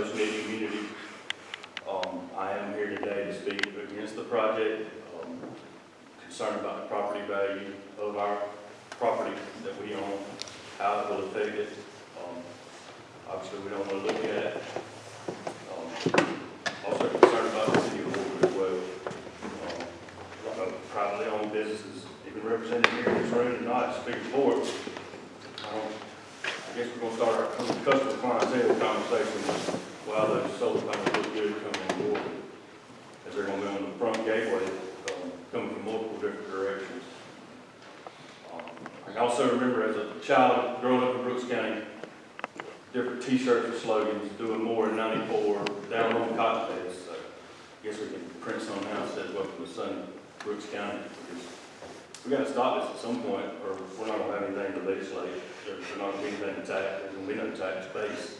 close-knit community. Um, I am here today to speak against the project, um, concerned about the property value of our property that we own, how it will affect it. Um, Obviously, we don't want to look at it. Um, Also concerned about the city of Louisville as well. Um, privately owned businesses, even represented here in this room tonight, speaking I guess we're gonna start our customer clientele conversation while those solar panels look good coming board. As they're gonna be on the front gateway, um, coming from multiple different directions. Um, I also remember as a child growing up in Brooks County, different t-shirts and slogans, doing more in ninety-four, down on cocktails. So I guess we can print some now, that says welcome to sunny Brooks County, we gotta stop this at some point, or we're not gonna have anything to legislate. There's not gonna be anything to tax, there's gonna be no tax base.